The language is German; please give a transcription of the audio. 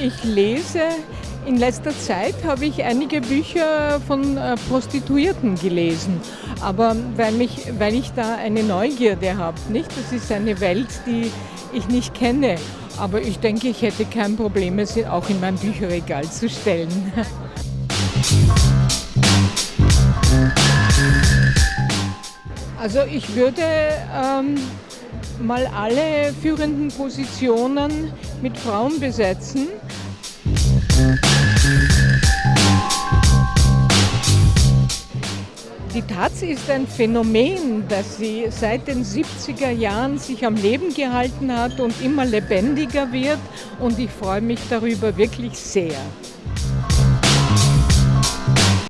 ich lese. In letzter Zeit habe ich einige Bücher von äh, Prostituierten gelesen, aber weil, mich, weil ich da eine Neugierde habe, nicht? Das ist eine Welt, die ich nicht kenne, aber ich denke, ich hätte kein Problem, es auch in mein Bücherregal zu stellen. Also ich würde ähm, mal alle führenden Positionen mit Frauen besetzen. Die Taz ist ein Phänomen, das sie seit den 70er Jahren sich am Leben gehalten hat und immer lebendiger wird und ich freue mich darüber wirklich sehr.